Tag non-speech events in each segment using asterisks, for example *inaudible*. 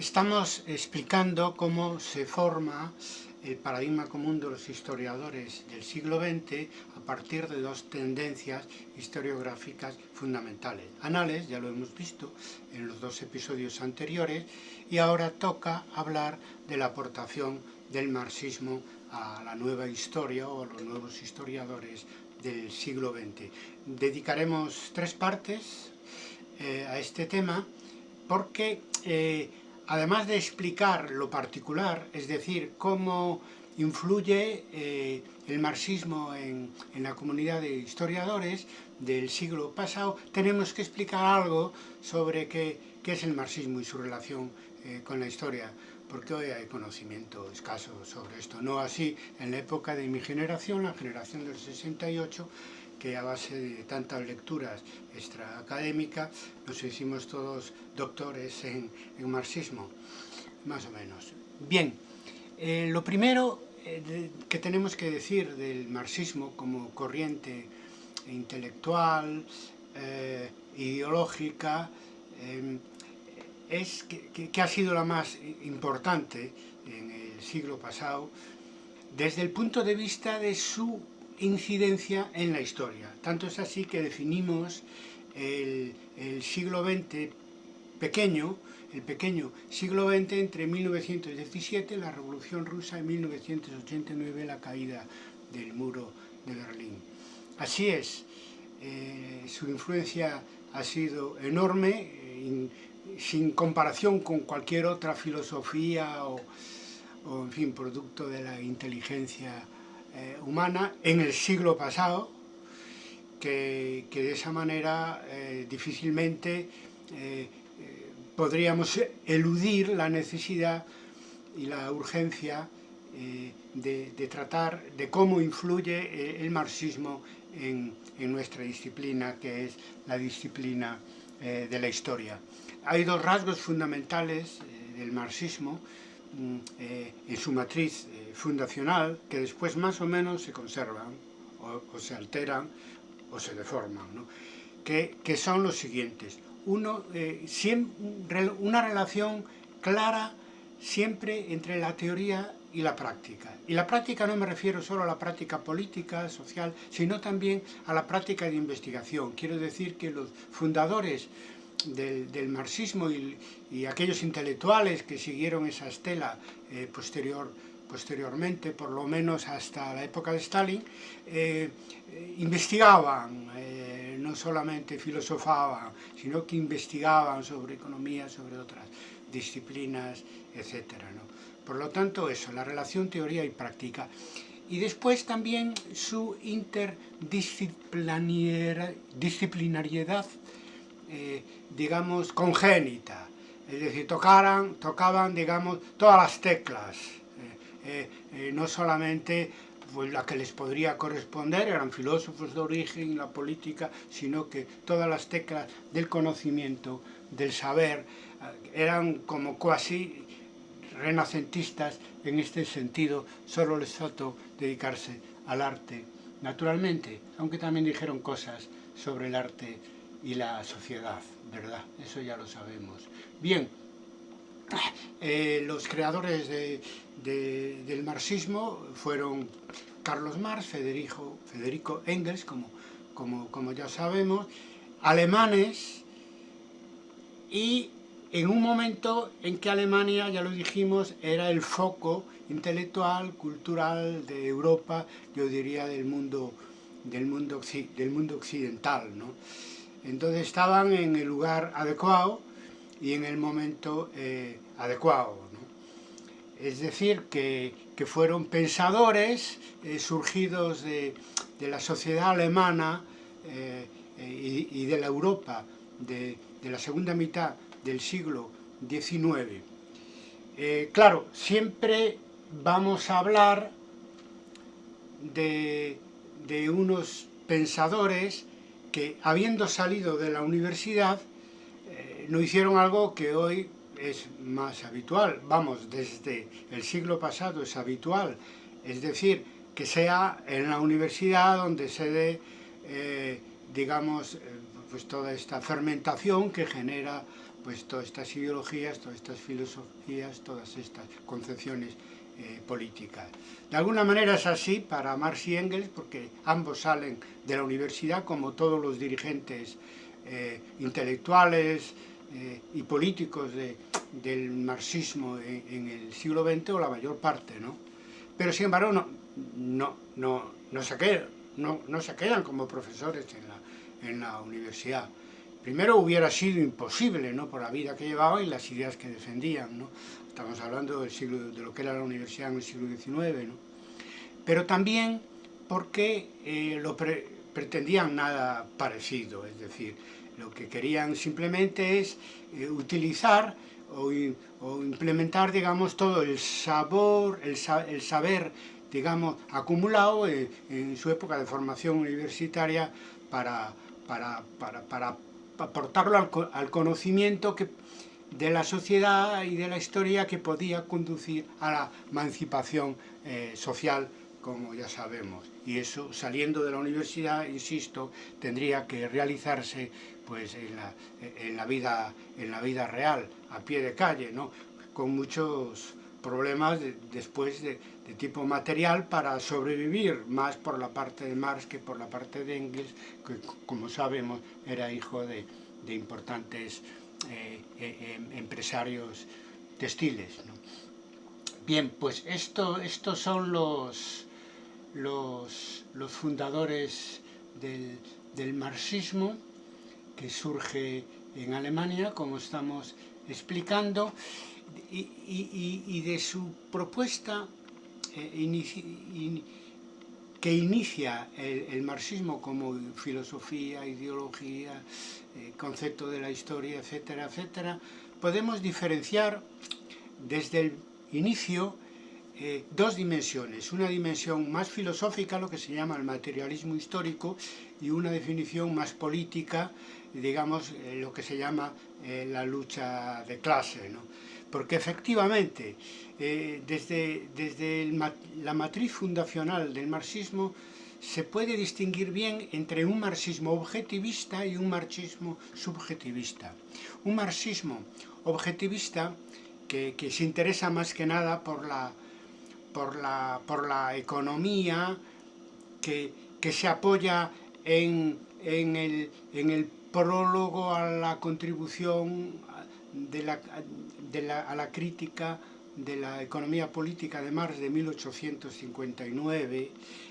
Estamos explicando cómo se forma el paradigma común de los historiadores del siglo XX a partir de dos tendencias historiográficas fundamentales. Anales, ya lo hemos visto en los dos episodios anteriores, y ahora toca hablar de la aportación del marxismo a la nueva historia o a los nuevos historiadores del siglo XX. Dedicaremos tres partes eh, a este tema porque eh, además de explicar lo particular, es decir, cómo influye eh, el marxismo en, la comunidad de historiadores del siglo pasado, tenemos que explicar algo sobre qué, es el marxismo y su relación eh, con la historia, porque hoy hay conocimiento escaso sobre esto. No así en la época de mi generación, la generación del 68, que a base de tantas lecturas extraacadémicas nos hicimos todos doctores en, marxismo, más o menos. Bien, eh, lo primero eh, que tenemos que decir del marxismo como corriente intelectual, eh, ideológica, es que ha sido la más importante en el siglo pasado desde el punto de vista de su incidencia en la historia. Tanto es así que definimos el, siglo XX pequeño, el pequeño siglo XX entre 1917, la Revolución Rusa, y 1989, la caída del muro de Berlín. Así es, eh, su influencia ha sido enorme, eh, sin comparación con cualquier otra filosofía o, o, en fin, producto de la inteligencia eh, humana en el siglo pasado, que, de esa manera eh, difícilmente eh, podríamos eludir la necesidad y la urgencia de, tratar de cómo influye el marxismo en, en, nuestra disciplina, que es la disciplina de la historia. Hay dos rasgos fundamentales del marxismo, eh, en su matriz eh, fundacional que después más o menos se conservan o, se alteran o se deforman, que, son los siguientes. Uno, eh, una relación clara siempre entre la teoría y la práctica. Y la práctica no me refiero solo a la práctica política, social, sino también a la práctica de investigación. Quiero decir que los fundadores del, marxismo y, aquellos intelectuales que siguieron esa estela eh, posterior, posteriormente, por lo menos hasta la época de Stalin, eh, investigaban, eh, no solamente filosofaban, sino que investigaban sobre economía, sobre otras disciplinas, etc. Por lo tanto, eso, la relación teoría y práctica. Y después también su interdisciplinariedad eh, digamos, congénita, es decir, tocaran, tocaban, digamos, todas las teclas, eh, eh, no solamente pues, la que les podría corresponder, eran filósofos de origen, la política, sino que todas las teclas del conocimiento, del saber, eran como cuasi renacentistas en este sentido, solo les faltó dedicarse al arte, naturalmente, aunque también dijeron cosas sobre el arte y la sociedad, ¿verdad? Eso ya lo sabemos. Bien, eh, los creadores del marxismo fueron Carlos Marx, Federico, Federico Engels, como, como, como ya sabemos, alemanes, y en un momento en que Alemania, ya lo dijimos, era el foco intelectual, cultural de Europa, yo diría del mundo, del mundo, del mundo occidental, ¿no? Entonces estaban en el lugar adecuado y en el momento eh, adecuado. Es decir, que, fueron pensadores eh, surgidos de, la sociedad alemana eh, y, de la Europa de, la segunda mitad del siglo XIX. claro, siempre vamos a hablar de, de unos pensadores que habiendo salido de la universidad eh, no hicieron algo que hoy es más habitual, vamos, desde el siglo pasado es habitual, es decir, que sea en la universidad donde se dé, eh, digamos, eh, pues toda esta fermentación que genera pues todas estas ideologías, todas estas filosofías, todas estas concepciones eh. De alguna manera es así para Marx y Engels, porque ambos salen de la universidad, como todos los dirigentes eh, intelectuales eh, y políticos del marxismo en, el siglo XX, o la mayor parte, ¿no? Pero sin embargo no, no, no, no, se, quedan, como profesores en la, en la universidad. Primero hubiera sido imposible, ¿no? por la vida que llevaban y las ideas que defendían. ¿no? Estamos hablando del siglo, de lo que era la universidad en el siglo XIX. ¿no? Pero también porque eh, lo pretendían nada parecido, es decir, lo que querían simplemente es eh, utilizar o, implementar, digamos, todo el sabor, el, saber, digamos, acumulado en, en, su época de formación universitaria para, para, para, para aportarlo al, conocimiento que, de la sociedad y de la historia que podía conducir a la emancipación eh, social, como ya sabemos. Y eso, saliendo de la universidad, insisto, tendría que realizarse pues, en, la, en la vida, en la vida real, a pie de calle, ¿no? con muchos problemas después de, de, tipo material para sobrevivir, más por la parte de Marx que por la parte de Engels, que como sabemos era hijo de, de importantes empresarios textiles. Bien, pues esto, estos son los, los, los fundadores del, del marxismo que surge en Alemania, como estamos explicando, y, y, y de su propuesta eh, que inicia el, marxismo como filosofía, ideología, eh, concepto de la historia, etcétera, etcétera, podemos diferenciar desde el inicio eh, dos dimensiones, una dimensión más filosófica, lo que se llama el materialismo histórico, y una definición más política, digamos, eh, lo que se llama la lucha de clase. ¿no? Porque efectivamente, eh, desde, desde la matriz fundacional del marxismo, se puede distinguir bien entre un marxismo objetivista y un marxismo subjetivista. Un marxismo objetivista que, que se interesa más que nada por la, por la, por la economía, que, que se apoya en, en, el, en el prólogo a la contribución de la, de la, a la crítica de la economía política de Marx de 1859,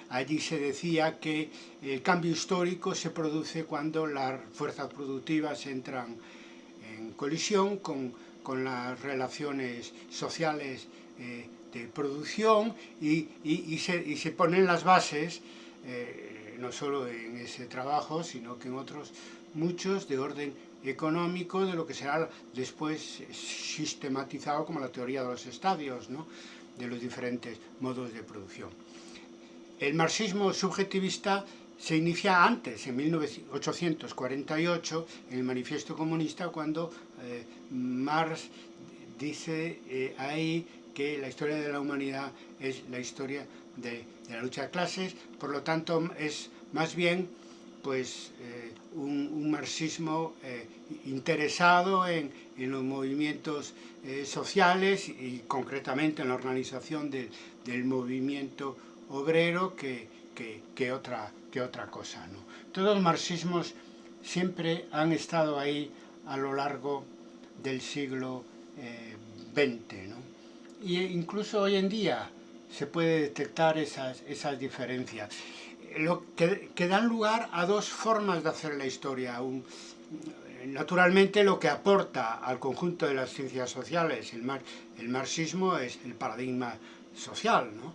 allí se decía que el cambio histórico se produce cuando las fuerzas productivas entran en colisión con, con las relaciones sociales eh, de producción y, y, y, se, y, se, ponen las bases, eh, no solo en ese trabajo, sino que en otros muchos de orden económico de lo que será después sistematizado como la teoría de los estadios, ¿no? de los diferentes modos de producción. El marxismo subjetivista se inicia antes, en 1848, en el Manifiesto Comunista, cuando eh, Marx dice eh, ahí que la historia de la humanidad es la historia de, de, la lucha de clases, por lo tanto es más bien pues, eh, un, marxismo eh, interesado en, en, los movimientos eh, sociales y concretamente en la organización de, del movimiento obrero que, que, que, otra, que otra cosa. ¿no? Todos los marxismos siempre han estado ahí a lo largo del siglo XX. ¿no? Incluso hoy en día se puede detectar esas, esas diferencias lo que, que, dan lugar a dos formas de hacer la historia. Un, naturalmente lo que aporta al conjunto de las ciencias sociales, el, mar, el marxismo es el paradigma social, ¿no?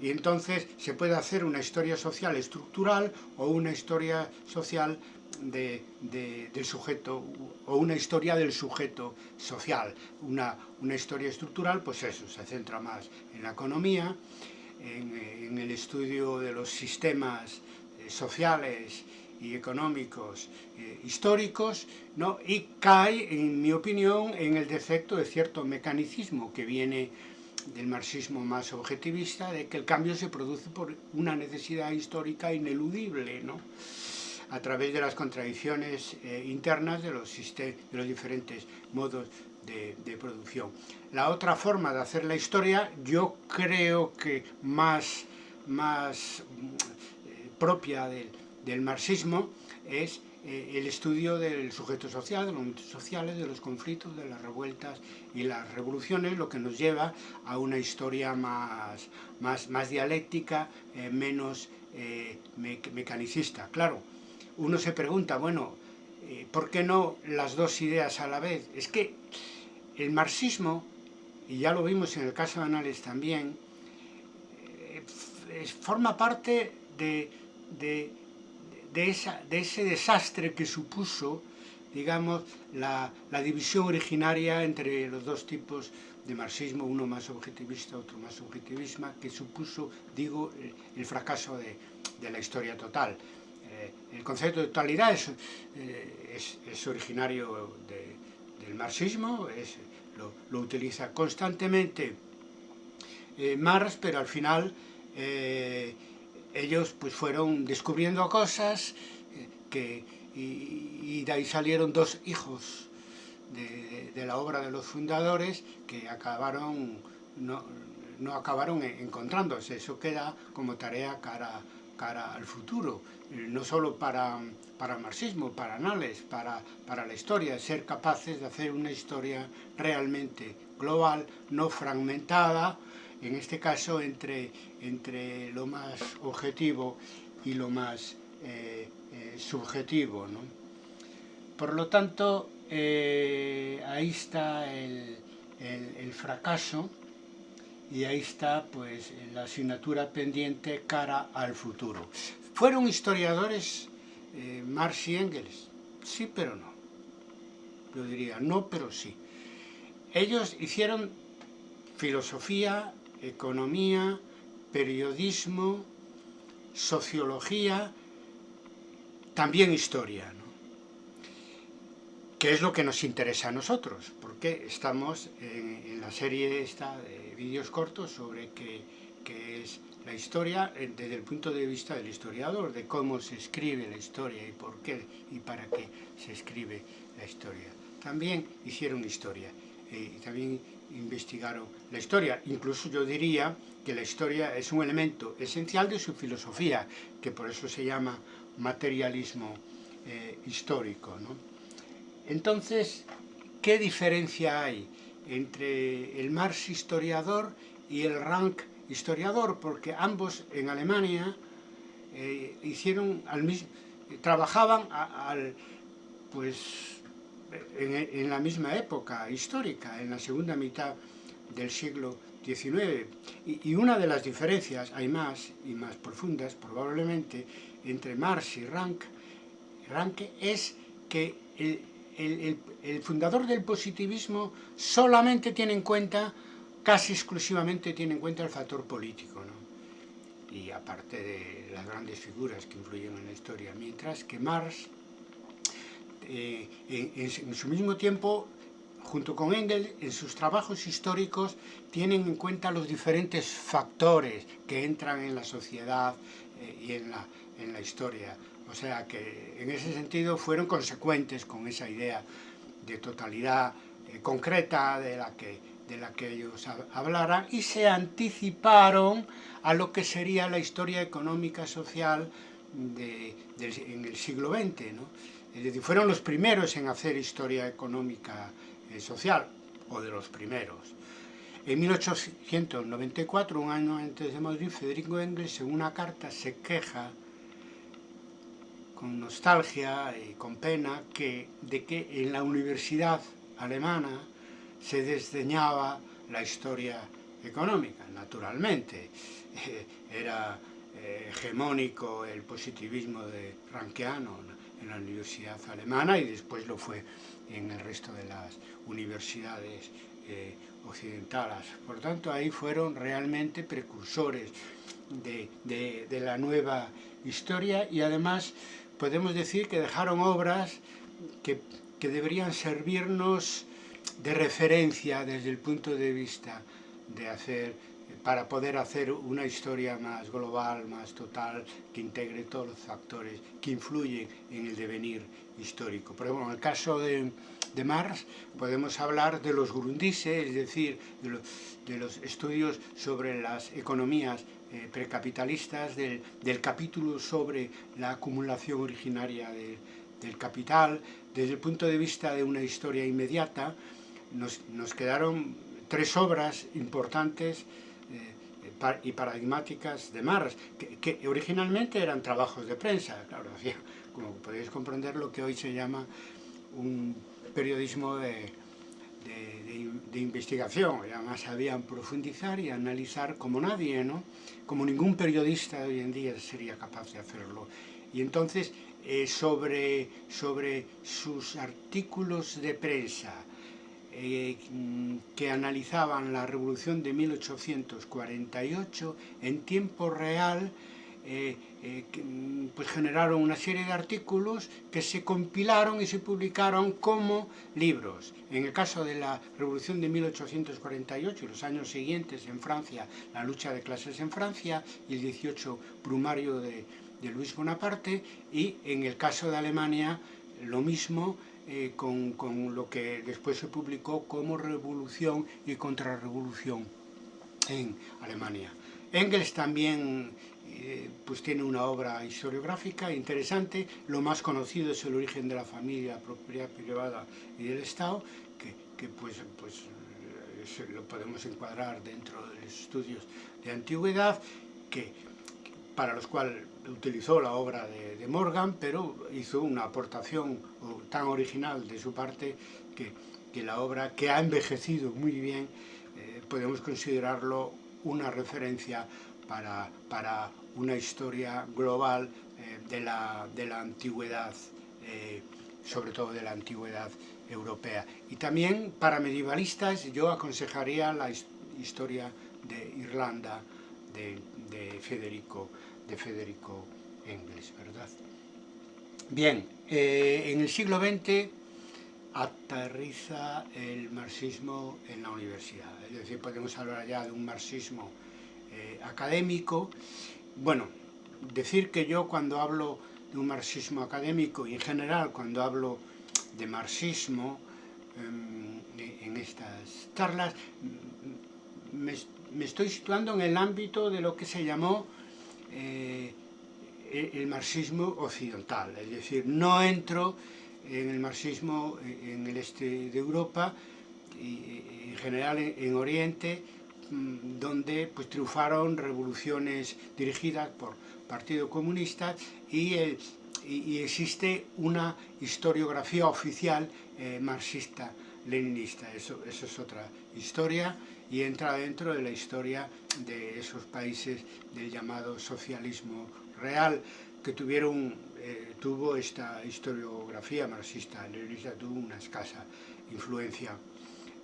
Y entonces se puede hacer una historia social estructural o una historia social de, de, del sujeto o una historia del sujeto social. Una, una historia estructural, pues eso, se centra más en la economía, en, en el estudio de los sistemas eh, sociales y económicos eh, históricos ¿no? y cae, en mi opinión, en el defecto de cierto mecanicismo que viene del marxismo más objetivista, de que el cambio se produce por una necesidad histórica ineludible. ¿no? a través de las contradicciones eh, internas de los, de los diferentes modos de, producción. La otra forma de hacer la historia, yo creo que más, más eh, propia del, del marxismo, es eh, el estudio del sujeto social, de los momentos sociales, de los conflictos, de las revueltas y las revoluciones, lo que nos lleva a una historia más, más, más dialéctica, eh, menos eh, mecanicista. Claro, uno se pregunta, bueno, ¿por qué no las dos ideas a la vez? Es que el marxismo, y ya lo vimos en el caso de Anales también, forma parte de de, esa, de ese desastre que supuso, digamos, la, la, división originaria entre los dos tipos de marxismo, uno más objetivista, otro más subjetivista, que supuso, digo, el, fracaso de, de, la historia total. Eh, el concepto de totalidad es, eh, es originario de, del marxismo, es, lo, lo, utiliza constantemente eh, Marx, pero al final eh, ellos pues fueron descubriendo cosas eh, que, y, de ahí salieron dos hijos de, la obra de los fundadores que acabaron no, no acabaron encontrándose. Eso queda como tarea cara, cara al futuro, eh, no solo para, para marxismo, para anales, para, para la historia, ser capaces de hacer una historia realmente global, no fragmentada, en este caso entre, entre lo más objetivo y lo más eh, eh, subjetivo. ¿no? Por lo tanto, ahí está el, el, fracaso y ahí está pues la asignatura pendiente cara al futuro. ¿Fueron historiadores Marx y Engels? Sí, pero no. Yo diría no, pero sí. Ellos hicieron filosofía, economía, periodismo, sociología, también historia, ¿no? Que es lo que nos interesa a nosotros, porque estamos en, la serie esta de vídeos cortos sobre qué, es la historia eh, desde el punto de vista del historiador, de cómo se escribe la historia y por qué y para qué se escribe la historia. También hicieron historia eh, y también investigaron la historia. Incluso yo diría que la historia es un elemento esencial de su filosofía, que por eso se llama materialismo eh, histórico. ¿no? Entonces, ¿qué diferencia hay entre el Marx historiador y el Rank historiador? Porque ambos en Alemania eh, hicieron al mismo, trabajaban al, pues en, la misma época histórica, en la segunda mitad del siglo XIX. Y, una de las diferencias, hay más y más profundas probablemente, entre Marx y Rank, es que el, fundador del positivismo solamente tiene en cuenta, casi exclusivamente tiene en cuenta el factor político, y aparte de las grandes figuras que influyen en la historia, mientras que Marx eh, en, su mismo tiempo, junto con Engels, en sus trabajos históricos tienen en cuenta los diferentes factores que entran en la sociedad eh, y en la historia. O sea que en ese sentido fueron consecuentes con esa idea de totalidad eh, concreta de la, que, de la que ellos hablaran y se anticiparon a lo que sería la historia económica social de, en el siglo XX. ¿no? Es decir, fueron los primeros en hacer historia económica eh, social, o de los primeros. En 1894, un año antes de Madrid, Federico Engels en una carta se queja con nostalgia y con pena que, de que en la universidad alemana se desdeñaba la historia económica, naturalmente. era eh, hegemónico el positivismo de Rankeano, en la universidad alemana y después lo fue en el resto de las universidades eh, occidentales. Por tanto, ahí fueron realmente precursores de, de, la nueva historia y además podemos decir que dejaron obras que, que deberían servirnos de referencia desde el punto de vista de hacer para poder hacer una historia más global, más total, que integre todos los factores que influyen en el devenir histórico. Por ejemplo, en el caso de, de Marx podemos hablar de los grundises, es decir, de los, de los estudios sobre las economías eh, precapitalistas, del, del, capítulo sobre la acumulación originaria de, del capital, desde el punto de vista de una historia inmediata, nos, nos quedaron tres obras importantes y paradigmáticas de Marx, que, que, originalmente eran trabajos de prensa, claro, *laughs* como podéis comprender, lo que hoy se llama un periodismo de, de, investigación, además sabían profundizar y analizar como nadie, ¿no? como ningún periodista de hoy en día sería capaz de hacerlo. Y entonces, eh, sobre, sobre sus artículos de prensa, eh, que analizaban la revolución de 1848 en tiempo real eh, eh, pues generaron una serie de artículos que se compilaron y se publicaron como libros. En el caso de la revolución de 1848 y los años siguientes en Francia, la lucha de clases en Francia y el 18 brumario de, de Luis Bonaparte y en el caso de Alemania lo mismo eh, con, con, lo que después se publicó como revolución y contrarrevolución en Alemania. Engels también eh, pues tiene una obra historiográfica interesante, lo más conocido es el origen de la familia, propiedad privada y del Estado, que, que pues, pues eh, lo podemos encuadrar dentro de estudios de antigüedad, que, para los cuales utilizó la obra de, de, Morgan, pero hizo una aportación tan original de su parte que, que la obra, que ha envejecido muy bien, eh, podemos considerarlo una referencia para, para una historia global eh, de, la, de, la, antigüedad, eh, sobre todo de la antigüedad europea. Y también para medievalistas yo aconsejaría la historia de Irlanda de, de Federico de Federico Engels, ¿verdad? Bien, eh, en el siglo XX aterriza el marxismo en la universidad, es decir, podemos hablar ya de un marxismo eh, académico. Bueno, decir que yo cuando hablo de un marxismo académico y en general cuando hablo de marxismo eh, en estas charlas, me, estoy situando en el ámbito de lo que se llamó eh, el marxismo occidental, es decir, no entro en el marxismo en el este de Europa y en general en, Oriente, donde pues, triunfaron revoluciones dirigidas por Partido Comunista y, y existe una historiografía oficial eh, marxista-leninista. Eso, eso es otra historia y entra dentro de la historia de esos países del llamado socialismo real que tuvieron, eh, tuvo esta historiografía marxista, leninista tuvo una escasa influencia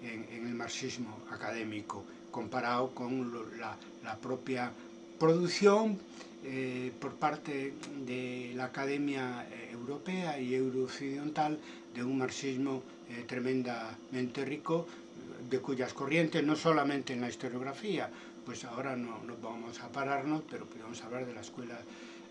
en, en, el marxismo académico comparado con la, propia producción eh, por parte de la Academia Europea y Eurooccidental de un marxismo eh, tremendamente rico de cuyas corrientes, no solamente en la historiografía, pues ahora no, no vamos a pararnos, pero podemos hablar de la escuela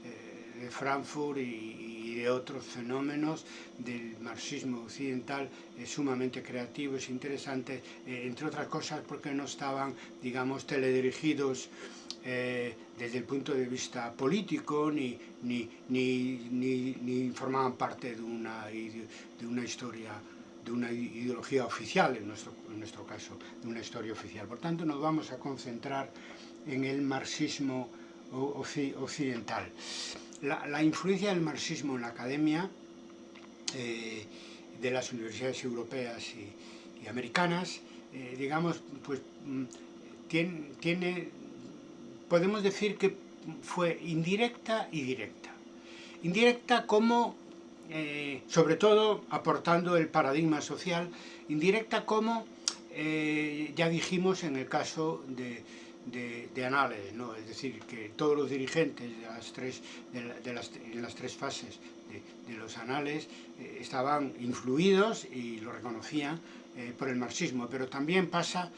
eh, de Frankfurt y, y, de otros fenómenos del marxismo occidental eh, sumamente creativos, interesantes, eh, entre otras cosas porque no estaban, digamos, teledirigidos eh, desde el punto de vista político, ni, ni, ni, ni, formaban parte de una, de una historia de una ideología oficial, en nuestro, en nuestro caso, de una historia oficial. Por tanto, nos vamos a concentrar en el marxismo occidental. La, influencia del marxismo en la academia eh, de las universidades europeas y, americanas, eh, digamos, pues mm, tiene, podemos decir que fue indirecta y directa. Indirecta como eh, sobre todo aportando el paradigma social indirecta como ya dijimos en el caso de, de, de Anales, ¿no? es decir, que todos los dirigentes de las tres, de, la, de las, las tres fases de, los anales eh, estaban influidos y lo reconocían eh, por el marxismo, pero también pasa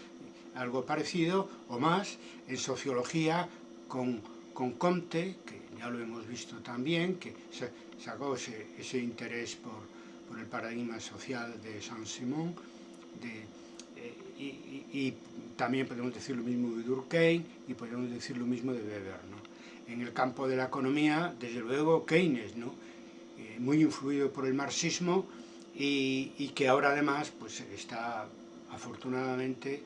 algo parecido o más en sociología con, con Comte, que ya lo hemos visto también, que sacó ese, ese interés por, por, el paradigma social de Saint-Simon, eh, y, y, y, también podemos decir lo mismo de Durkheim y podemos decir lo mismo de Weber. ¿no? En el campo de la economía, desde luego, Keynes, ¿no? Eh, muy influido por el marxismo y, y, que ahora además pues, está afortunadamente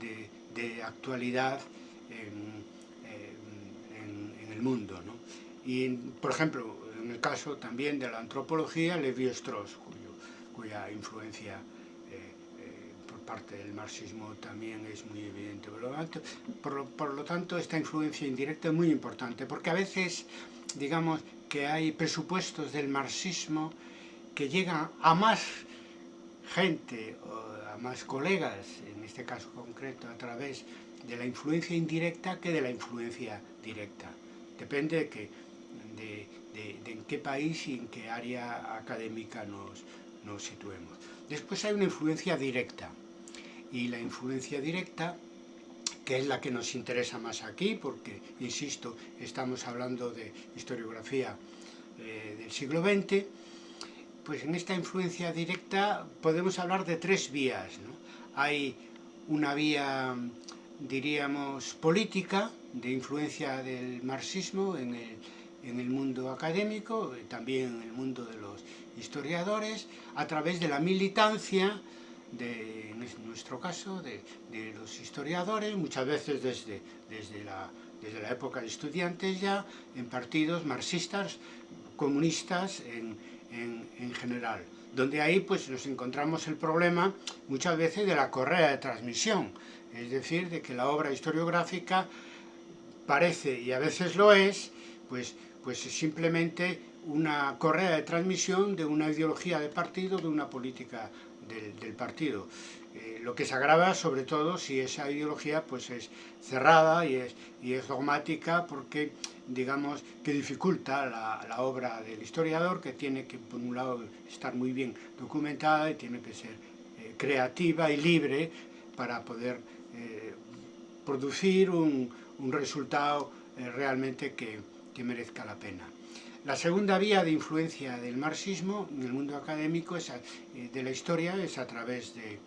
de, de actualidad en, en, en el mundo. ¿no? Y, por ejemplo, en el caso también de la antropología, Levi-Strauss, cuya influencia eh, eh, parte del marxismo también es muy evidente. Por lo, tanto, esta influencia indirecta es muy importante, porque a veces, digamos, que hay presupuestos del marxismo que llegan a más gente, o a más colegas, en este caso concreto, a través de la influencia indirecta que de la influencia directa. Depende de que de en qué país y en qué área académica nos, nos situemos. Después hay una influencia directa, y la influencia directa, que es la que nos interesa más aquí, porque, insisto, estamos hablando de historiografía eh, del siglo XX, pues en esta influencia directa podemos hablar de tres vías. ¿no? Hay una vía, diríamos, política, de influencia del marxismo en el, en el mundo académico, también en el mundo de los historiadores, a través de la militancia, de, en nuestro caso, de, de los historiadores, muchas veces desde, desde, la, desde la época de estudiantes ya, en partidos marxistas, comunistas en, en, en general donde ahí pues nos encontramos el problema muchas veces de la correa de transmisión, es decir, de que la obra historiográfica parece, y a veces lo es, pues pues es simplemente una correa de transmisión de una ideología de partido, de una política del, partido. Eh, lo que se agrava sobre todo si esa ideología pues es cerrada y es, y es dogmática porque digamos que dificulta la, obra del historiador que tiene que por un lado estar muy bien documentada y tiene que ser eh, creativa y libre para poder eh, producir un, resultado realmente que merezca la pena. La segunda vía de influencia del marxismo en el mundo académico es eh, de la historia es a través de,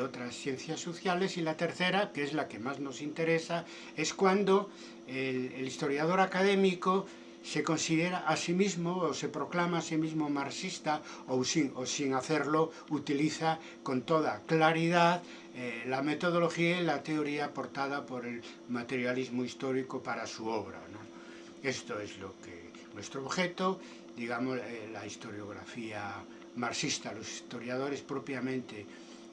otras ciencias sociales y la tercera, que es la que más nos interesa, es cuando el, historiador académico se considera a sí mismo o se proclama a sí mismo marxista o sin, o sin hacerlo utiliza con toda claridad eh, la metodología y la teoría aportada por el materialismo histórico para su obra. Esto es lo que nuestro objeto, digamos, eh, la historiografía marxista, los historiadores propiamente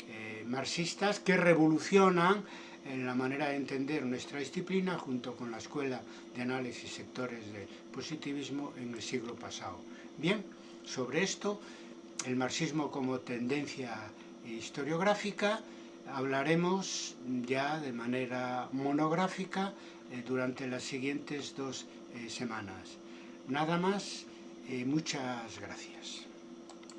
eh, marxistas que revolucionan en la manera de entender nuestra disciplina junto con la Escuela de Análisis Sectores de Positivismo en el siglo pasado. Bien, sobre esto, el marxismo como tendencia historiográfica, hablaremos ya de manera monográfica eh, durante las siguientes dos semanas. Nada más, eh, muchas gracias.